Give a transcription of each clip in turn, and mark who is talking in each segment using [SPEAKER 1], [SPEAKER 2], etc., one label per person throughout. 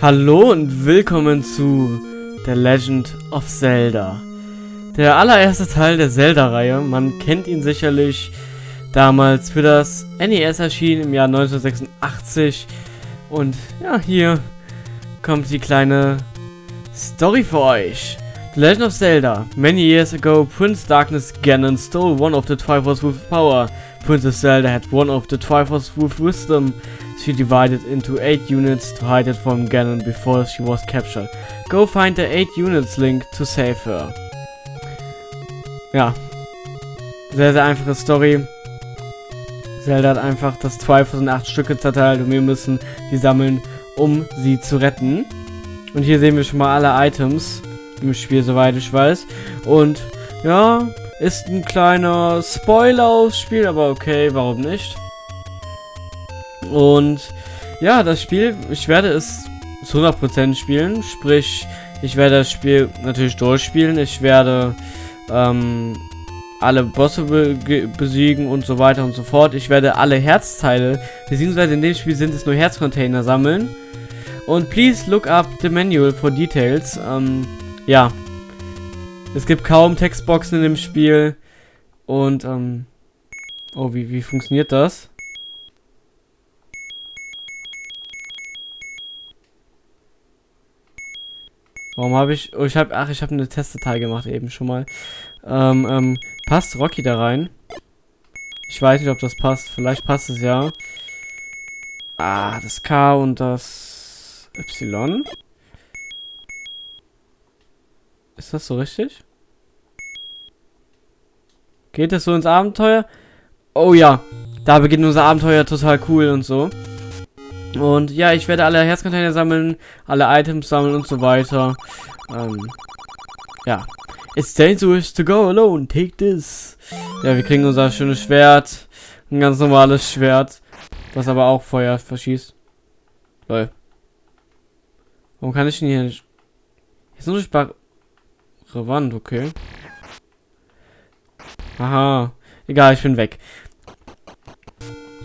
[SPEAKER 1] Hallo und willkommen zu The Legend of Zelda. Der allererste Teil der Zelda-Reihe. Man kennt ihn sicherlich damals für das NES erschienen im Jahr 1986. Und ja, hier kommt die kleine Story für euch. The Legend of Zelda. Many years ago, Prince Darkness Ganon stole one of the Triforce with power. Princess Zelda had one of the Triforce with wisdom. She divided into 8 units to hide it from Ganon before she was captured. Go find the 8 units link to save her. Ja. Sehr, sehr einfache Story. Zelda hat einfach das Triforce in 8 Stücke zerteilt und wir müssen die sammeln, um sie zu retten. Und hier sehen wir schon mal alle Items im Spiel, soweit ich weiß. Und ja, ist ein kleiner Spoiler aufs Spiel, aber okay, warum nicht? Und ja, das Spiel, ich werde es zu 100% spielen, sprich, ich werde das Spiel natürlich durchspielen, ich werde ähm, alle Bosse be besiegen und so weiter und so fort. Ich werde alle Herzteile, beziehungsweise in dem Spiel sind es nur Herzcontainer sammeln. Und please look up the manual for details. Ähm, ja. Es gibt kaum Textboxen in dem Spiel. Und, ähm, oh, wie, wie funktioniert das? Warum habe ich... Oh, ich habe... Ach, ich habe eine Testdatei gemacht eben schon mal. Ähm, ähm, passt Rocky da rein? Ich weiß nicht, ob das passt. Vielleicht passt es ja. Ah, das K und das Y. Ist das so richtig? Geht es so ins Abenteuer? Oh ja, da beginnt unser Abenteuer total cool und so. Und ja, ich werde alle Herzcontainer sammeln, alle Items sammeln und so weiter. Ähm, ja. It's dangerous to go alone. Take this. Ja, wir kriegen unser schönes Schwert. Ein ganz normales Schwert. Was aber auch Feuer verschießt. Lol. Warum kann ich denn hier nicht... Hier ist nur eine Wand, okay. Aha. Egal, ich bin weg.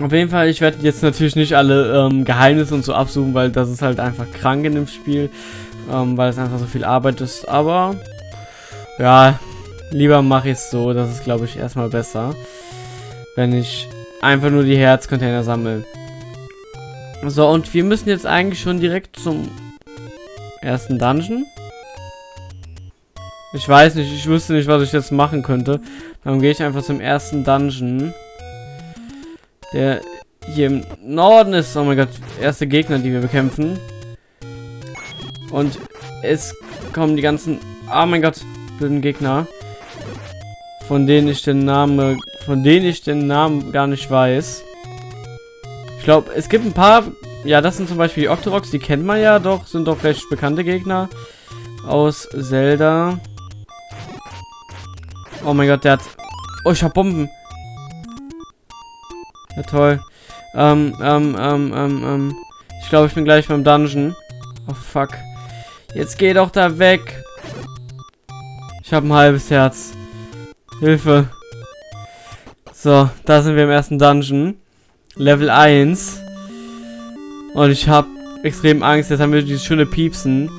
[SPEAKER 1] Auf jeden Fall, ich werde jetzt natürlich nicht alle ähm, Geheimnisse und so absuchen, weil das ist halt einfach krank in dem Spiel. Ähm, weil es einfach so viel Arbeit ist. Aber, ja, lieber mache ich es so. Das ist, glaube ich, erstmal besser. Wenn ich einfach nur die Herzcontainer sammle. So, und wir müssen jetzt eigentlich schon direkt zum ersten Dungeon. Ich weiß nicht, ich wüsste nicht, was ich jetzt machen könnte. Dann gehe ich einfach zum ersten Dungeon der hier im Norden ist. Oh mein Gott, erste Gegner, die wir bekämpfen. Und es kommen die ganzen, oh mein Gott, blöden Gegner, von denen ich den Namen, von denen ich den Namen gar nicht weiß. Ich glaube, es gibt ein paar, ja, das sind zum Beispiel die Octoroks, die kennt man ja doch, sind doch recht bekannte Gegner aus Zelda. Oh mein Gott, der hat, oh, ich hab Bomben. Ja, toll. Ähm, ähm, ähm, ähm, ähm. Ich glaube, ich bin gleich beim Dungeon. Oh, fuck. Jetzt geh doch da weg. Ich habe ein halbes Herz. Hilfe. So, da sind wir im ersten Dungeon. Level 1. Und ich habe extrem Angst. Jetzt haben wir dieses schöne Piepsen.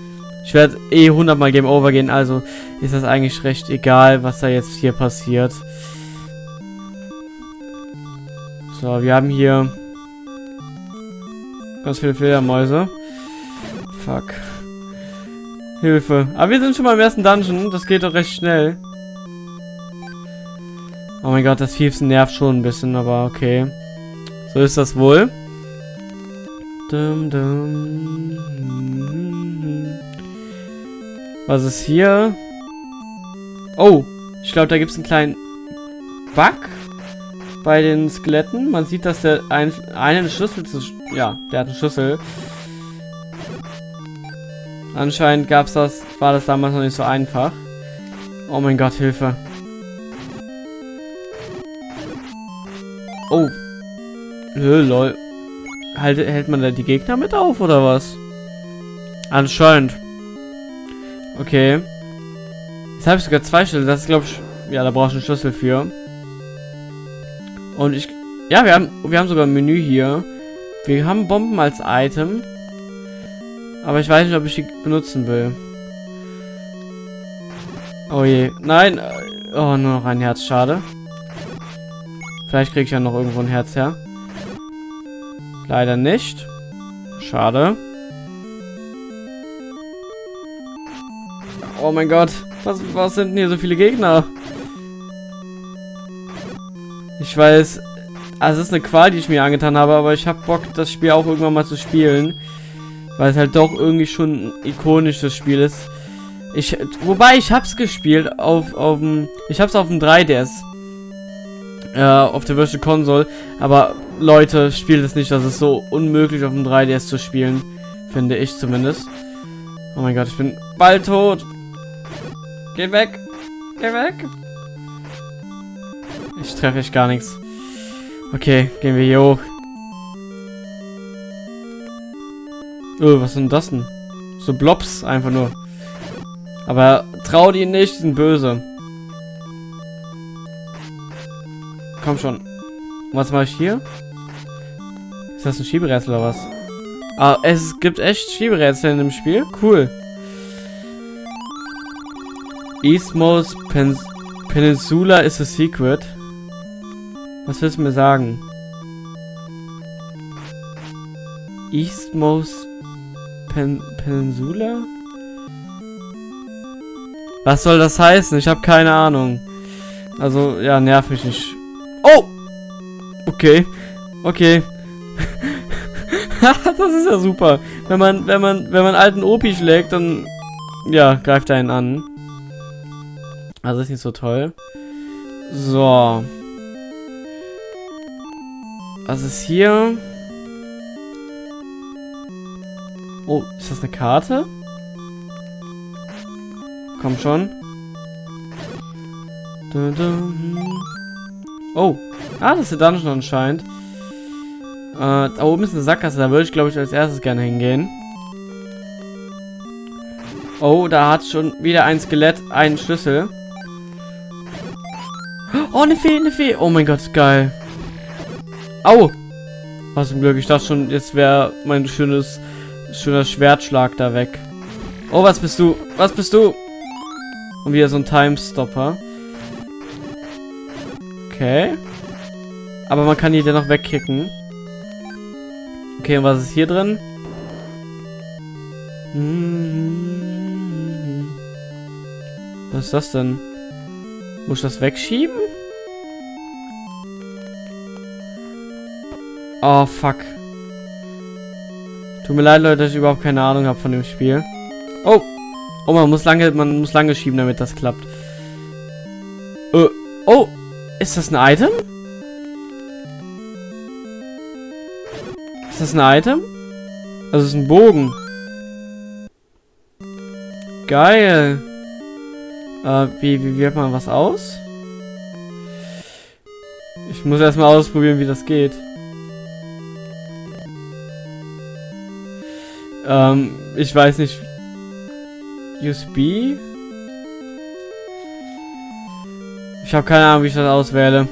[SPEAKER 1] Ich werde eh 100 mal Game Over gehen. Also ist das eigentlich recht egal, was da jetzt hier passiert. So, wir haben hier ganz viele Fledermäuse. Fuck. Hilfe. Aber wir sind schon mal im ersten Dungeon. Das geht doch recht schnell. Oh mein Gott, das Fiefsen nervt schon ein bisschen, aber okay. So ist das wohl. Dum, dum. Was ist hier? Oh, ich glaube, da gibt es einen kleinen Bug bei den Skeletten. Man sieht, dass der ein, einen Schlüssel zu... Ja, der hat einen Schlüssel. Anscheinend gab's das, war das damals noch nicht so einfach. Oh mein Gott, Hilfe. Oh. Lö, lol. Halt, hält man da die Gegner mit auf, oder was? Anscheinend. Okay. Jetzt habe ich sogar zwei Schlüssel. Das ist, glaube ich... Ja, da brauchst du einen Schlüssel für. Und ich... Ja, wir haben, wir haben sogar ein Menü hier. Wir haben Bomben als Item. Aber ich weiß nicht, ob ich die benutzen will. Oh je. Nein. Oh, nur noch ein Herz. Schade. Vielleicht kriege ich ja noch irgendwo ein Herz her. Leider nicht. Schade. Oh mein Gott. Was, was sind denn hier so viele Gegner? Ich weiß, also es ist eine Qual, die ich mir angetan habe, aber ich habe Bock, das Spiel auch irgendwann mal zu spielen. Weil es halt doch irgendwie schon ein ikonisches Spiel ist. Ich, wobei, ich hab's gespielt auf, auf dem, ich hab's auf dem 3DS. Äh, auf der Virtual Console. Aber Leute, spielt es nicht, das ist so unmöglich auf dem 3DS zu spielen. Finde ich zumindest. Oh mein Gott, ich bin bald tot. Geh weg. Geh weg. Ich treffe echt gar nichts. Okay, gehen wir hier hoch. Oh, was sind das denn? So Blobs einfach nur. Aber trau die nicht, die sind böse. Komm schon. Was mache ich hier? Ist das ein Schieberätsel oder was? Ah, es gibt echt Schieberätsel in dem Spiel. Cool. Eastmost Pen Peninsula is a secret. Was willst du mir sagen? Eastmost Pen Peninsula? Was soll das heißen? Ich habe keine Ahnung. Also, ja, nerv mich nicht. Oh! Okay. Okay. das ist ja super. Wenn man, wenn man, wenn man alten Opi schlägt, dann, ja, greift er ihn an. Also ist nicht so toll. So. Was ist hier? Oh, ist das eine Karte? Komm schon. Oh. Ah, das ist der Dungeon anscheinend. Äh, da oben ist eine Sackgasse. Da würde ich, glaube ich, als erstes gerne hingehen. Oh, da hat schon wieder ein Skelett einen Schlüssel. Oh, eine Fee, eine Fee. Oh mein Gott, geil. Au. Was zum Glück. Ich dachte schon, jetzt wäre mein schönes, schöner Schwertschlag da weg. Oh, was bist du? Was bist du? Und wieder so ein Time-Stopper. Okay. Aber man kann die dennoch wegkicken. Okay, und was ist hier drin? Was ist das denn? Muss ich das wegschieben? Oh, fuck. Tut mir leid, Leute, dass ich überhaupt keine Ahnung habe von dem Spiel. Oh! Oh, man muss lange, man muss lange schieben, damit das klappt. Uh, oh! Ist das ein Item? Ist das ein Item? Das ist ein Bogen. Geil. Äh, wie, wie wählt man was aus? Ich muss erstmal ausprobieren, wie das geht. Ähm, ich weiß nicht. USB? Ich habe keine Ahnung, wie ich das auswähle.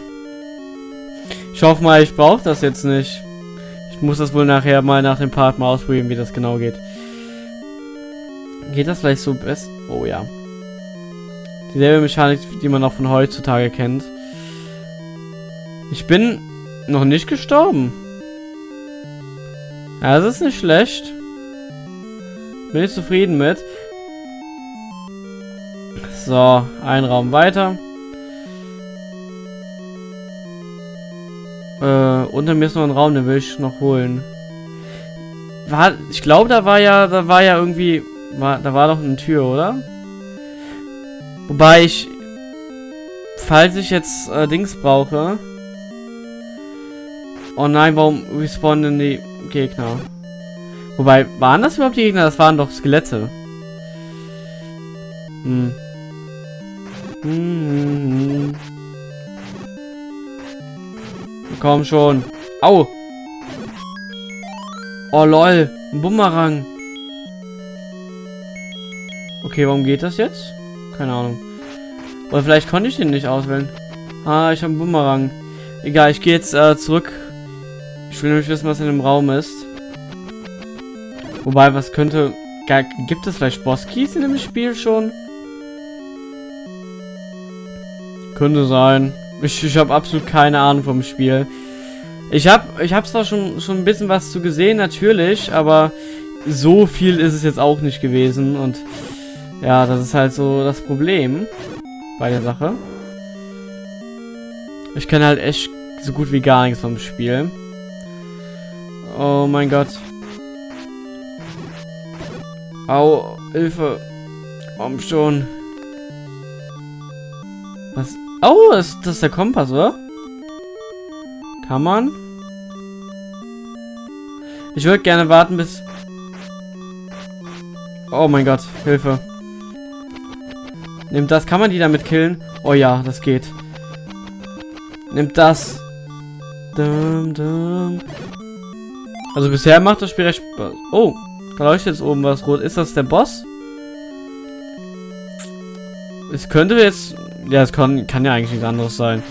[SPEAKER 1] Ich hoffe mal, ich brauche das jetzt nicht. Ich muss das wohl nachher mal nach dem Part mal ausprobieren, wie das genau geht. Geht das vielleicht so best? Oh ja. Dieselbe Mechanik, die man auch von heutzutage kennt. Ich bin noch nicht gestorben. Ja, das ist nicht schlecht. Bin ich zufrieden mit. So, ein Raum weiter. Äh, unter mir ist noch ein Raum, den will ich noch holen. War, ich glaube, da war ja, da war ja irgendwie, war, da war doch eine Tür, oder? Wobei ich, falls ich jetzt äh, Dings brauche. Oh nein, warum respawnen die Gegner? Wobei, waren das überhaupt die Gegner? Das waren doch Skelette. Hm. Hm. Komm schon. Au. Oh lol. Ein Bumerang. Okay, warum geht das jetzt? Keine Ahnung. Oder vielleicht konnte ich den nicht auswählen. Ah, ich habe einen Bumerang. Egal, ich gehe jetzt äh, zurück. Ich will nämlich wissen, was in dem Raum ist. Wobei, was könnte... Gibt es vielleicht Boss-Keys in dem Spiel schon? Könnte sein. Ich, ich habe absolut keine Ahnung vom Spiel. Ich habe ich hab zwar schon, schon ein bisschen was zu gesehen, natürlich, aber so viel ist es jetzt auch nicht gewesen. Und ja, das ist halt so das Problem bei der Sache. Ich kenne halt echt so gut wie gar nichts vom Spiel. Oh mein Gott. Au, Hilfe. Komm schon. Was? Oh, ist das der Kompass, oder? Kann man? Ich würde gerne warten, bis... Oh mein Gott, Hilfe. Nimmt das. Kann man die damit killen? Oh ja, das geht. Nimmt das. Dum, dum. Also bisher macht das Spiel recht Spaß. Oh, da leuchtet jetzt oben was rot. Ist das der Boss? Es könnte jetzt... Ja, es kann, kann ja eigentlich nichts anderes sein.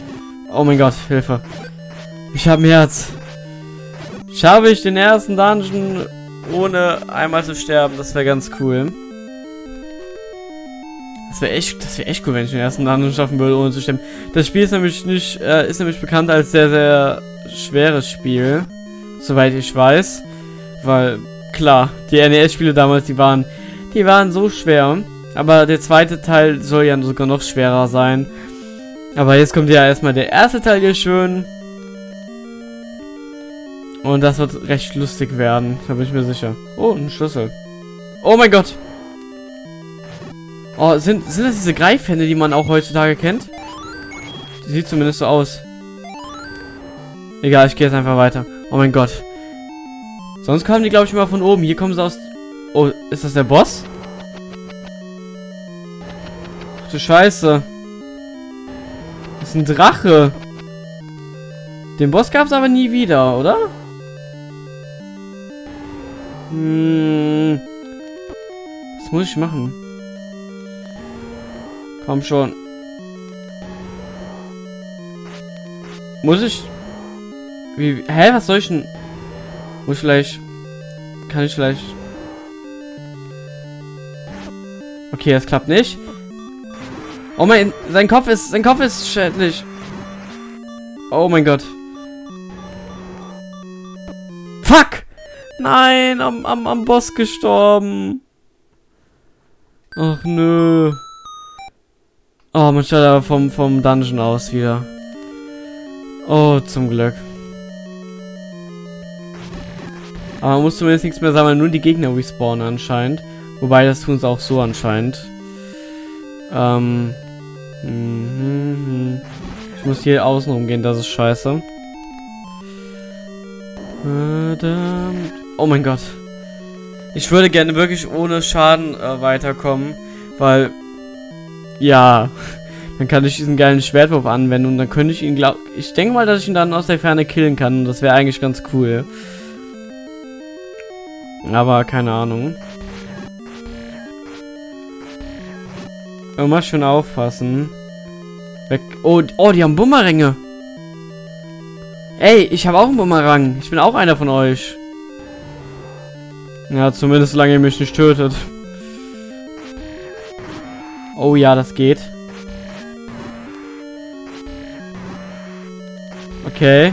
[SPEAKER 1] Oh mein Gott, Hilfe. Ich habe ein Herz. Schaffe ich den ersten Dungeon ohne einmal zu sterben? Das wäre ganz cool. Das wäre echt, das echt cool, wenn ich den ersten Dungeon schaffen würde, ohne zu sterben. Das Spiel ist nämlich nicht, äh, ist nämlich bekannt als sehr, sehr schweres Spiel. Soweit ich weiß. Weil, klar, die NES-Spiele damals, die waren, die waren so schwer. Aber der zweite Teil soll ja sogar noch schwerer sein. Aber jetzt kommt ja erstmal der erste Teil hier schön. Und das wird recht lustig werden, da bin ich mir sicher. Oh, ein Schlüssel. Oh mein Gott. Oh, sind, sind das diese Greifhände, die man auch heutzutage kennt? Sieht zumindest so aus. Egal, ich gehe jetzt einfach weiter. Oh mein Gott. Sonst kamen die, glaube ich, immer von oben. Hier kommen sie aus... Oh, ist das der Boss? Ach du Scheiße. Das ist ein Drache. Den Boss gab es aber nie wieder, oder? Hm. Was muss ich machen? Komm schon. Muss ich... Wie... Hä, was soll ich denn... Muss ich vielleicht... Kann ich vielleicht... Okay, das klappt nicht. Oh mein... Sein Kopf ist... Sein Kopf ist schädlich. Oh mein Gott. Fuck! Nein, am, am, am Boss gestorben. Ach nö. Oh, man schaut aber vom, vom Dungeon aus wieder. Oh, zum Glück. Aber man muss zumindest nichts mehr sammeln, nur die Gegner respawnen anscheinend. Wobei, das tun sie auch so anscheinend. Ähm. Mhm, ich muss hier außen rumgehen, das ist scheiße. Verdammt. Oh mein Gott. Ich würde gerne wirklich ohne Schaden äh, weiterkommen, weil ja, dann kann ich diesen geilen Schwertwurf anwenden und dann könnte ich ihn glaub ich denke mal, dass ich ihn dann aus der Ferne killen kann und das wäre eigentlich ganz cool. Aber keine Ahnung. Immer schön aufpassen. Weg. Oh, oh, die haben Bumeränge. Ey, ich habe auch einen Bumerang. Ich bin auch einer von euch. Ja, zumindest solange ihr mich nicht tötet. Oh ja, das geht. Okay.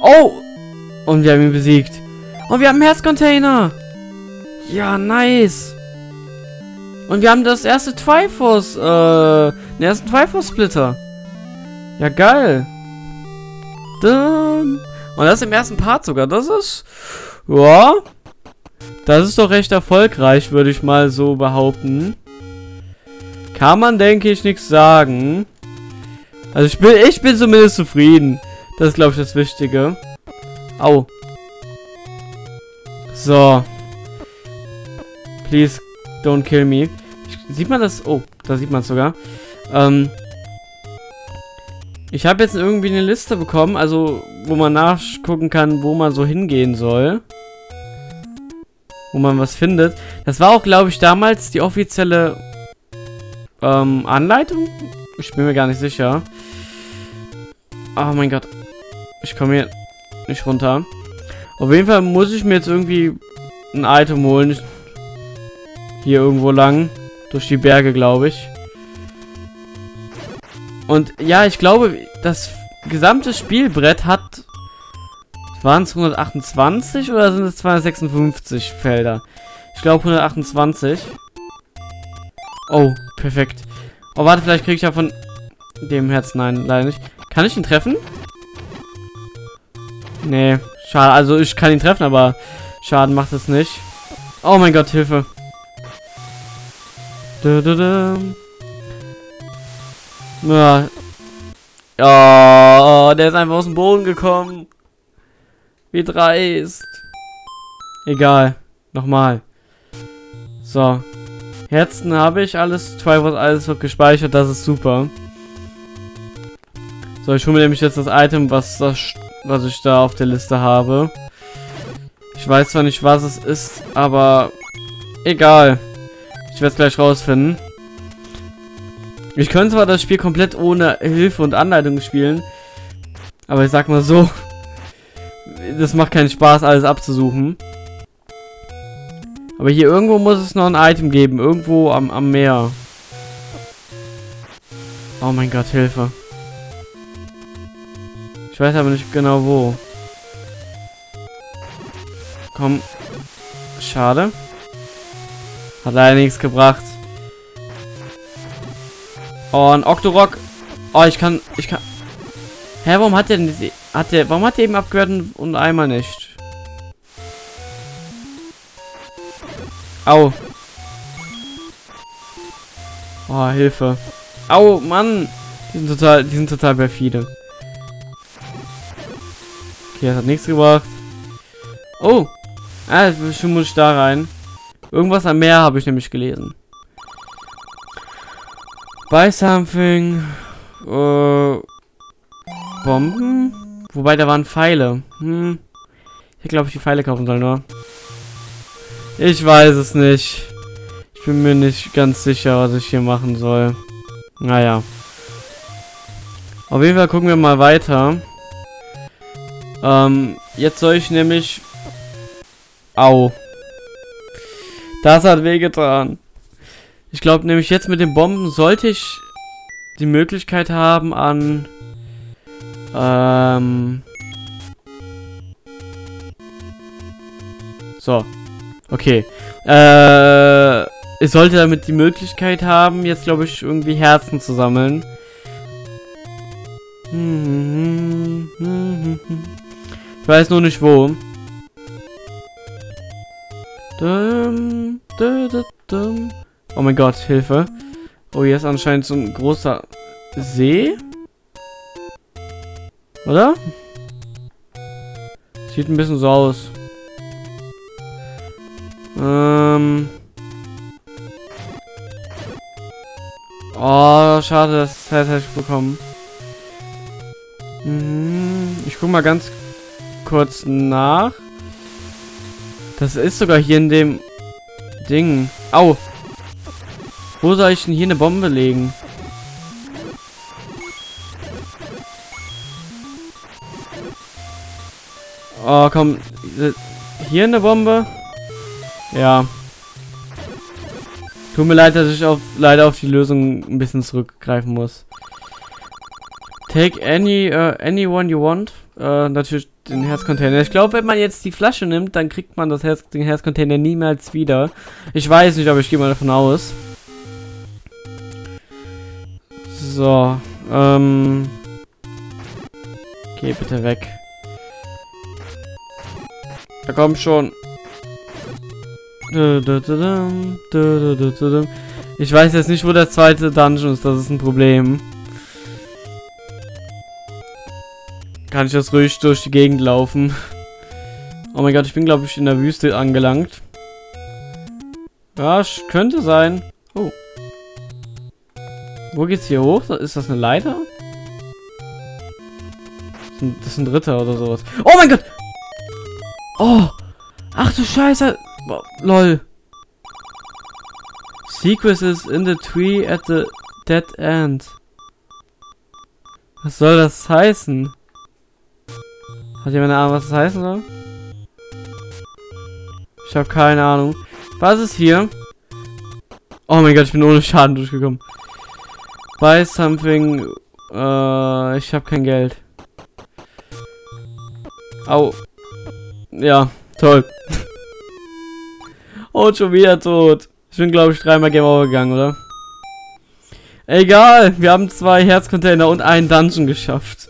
[SPEAKER 1] Oh! Und wir haben ihn besiegt. Und wir haben einen Herzcontainer. Ja, nice. Und wir haben das erste Triforce, äh, den ersten Triforce-Splitter. Ja, geil. Dann. Und das im ersten Part sogar. Das ist... Ja. Das ist doch recht erfolgreich, würde ich mal so behaupten. Kann man, denke ich, nichts sagen. Also ich bin, ich bin zumindest zufrieden. Das ist, glaube ich, das Wichtige. Au. So. Please, don't kill me. Sieht man das? Oh, da sieht man es sogar. Ähm, ich habe jetzt irgendwie eine Liste bekommen, also wo man nachgucken kann, wo man so hingehen soll. Wo man was findet. Das war auch, glaube ich, damals die offizielle ähm, Anleitung. Ich bin mir gar nicht sicher. Oh mein Gott. Ich komme hier nicht runter. Auf jeden Fall muss ich mir jetzt irgendwie ein Item holen. Hier irgendwo lang. Durch die Berge, glaube ich. Und ja, ich glaube, das gesamte Spielbrett hat... Waren es 128 oder sind es 256 Felder? Ich glaube 128. Oh, perfekt. Oh, warte, vielleicht kriege ich ja von dem Herz. Nein, leider nicht. Kann ich ihn treffen? Nee, schade. Also ich kann ihn treffen, aber Schaden macht es nicht. Oh mein Gott, Hilfe. Da, da, da. Ja. Oh, der ist einfach aus dem Boden gekommen. Wie dreist. Egal. Nochmal. So. Herzen habe ich alles. Triforce alles wird gespeichert. Das ist super. So, ich hole mir nämlich jetzt das Item, was, das, was ich da auf der Liste habe. Ich weiß zwar nicht, was es ist, aber egal. Ich werde es gleich rausfinden. Ich könnte zwar das Spiel komplett ohne Hilfe und Anleitung spielen, aber ich sag mal so, das macht keinen Spaß, alles abzusuchen. Aber hier irgendwo muss es noch ein Item geben, irgendwo am, am Meer. Oh mein Gott, Hilfe. Weiß aber nicht genau wo. Komm. Schade. Hat leider nichts gebracht. Oh, ein Octorok. Oh, ich kann... Ich kann... Hä, warum hat der denn... Hat der... Warum hat der eben abgehört und, und einmal nicht? Au. Oh, Hilfe. Au, Mann. Die sind total... Die sind total perfide. Okay, hat nichts gebracht. Oh. Ah, schon muss ich da rein. Irgendwas am Meer habe ich nämlich gelesen. Buy something. Äh, Bomben? Wobei, da waren Pfeile. Hm. Ich glaube, ich die Pfeile kaufen soll, nur. Ich weiß es nicht. Ich bin mir nicht ganz sicher, was ich hier machen soll. Naja. Auf jeden Fall gucken wir mal weiter. Ähm, jetzt soll ich nämlich... Au. Das hat wehgetan. Ich glaube nämlich jetzt mit den Bomben sollte ich die Möglichkeit haben an... Ähm... So. Okay. Äh... Ich sollte damit die Möglichkeit haben, jetzt glaube ich irgendwie Herzen zu sammeln. Hm, hm, hm, ich weiß nur nicht wo. Oh mein Gott, Hilfe. Oh, hier ist anscheinend so ein großer See. Oder? Sieht ein bisschen so aus. Ähm. Oh, schade, das hätte ich bekommen. Mhm. Ich guck mal ganz kurz nach. Das ist sogar hier in dem Ding. Au. Wo soll ich denn hier eine Bombe legen? Oh, komm. Hier eine Bombe? Ja. Tut mir leid, dass ich auf, leider auf die Lösung ein bisschen zurückgreifen muss. Take any, uh, anyone you want. Uh, natürlich den Herzcontainer. Ich glaube, wenn man jetzt die Flasche nimmt, dann kriegt man das Herz, den Herzcontainer niemals wieder. Ich weiß nicht, aber ich gehe mal davon aus. So, ähm... Geh bitte weg. Da kommt schon. Ich weiß jetzt nicht, wo der zweite Dungeon ist. Das ist ein Problem. Kann ich das ruhig durch die Gegend laufen. Oh mein Gott, ich bin, glaube ich, in der Wüste angelangt. Ja, könnte sein. Oh. Wo geht's hier hoch? Ist das eine Leiter? Das ist ein dritter oder sowas. Oh mein Gott! Oh! Ach du Scheiße! Oh, lol. Secret is in the tree at the dead end. Was soll das heißen? Hat jemand eine Ahnung, was das heißen soll? Ich habe keine Ahnung. Was ist hier? Oh mein Gott, ich bin ohne Schaden durchgekommen. Buy something. Äh, ich habe kein Geld. Au. Ja, toll. oh, schon wieder tot. Ich bin, glaube ich, dreimal Game Over gegangen, oder? Egal, wir haben zwei Herzcontainer und einen Dungeon geschafft.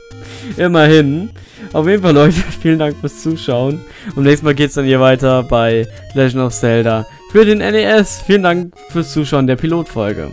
[SPEAKER 1] Immerhin. Auf jeden Fall, Leute, vielen Dank fürs Zuschauen. Und nächstes Mal geht es dann hier weiter bei Legend of Zelda für den NES. Vielen Dank fürs Zuschauen der Pilotfolge.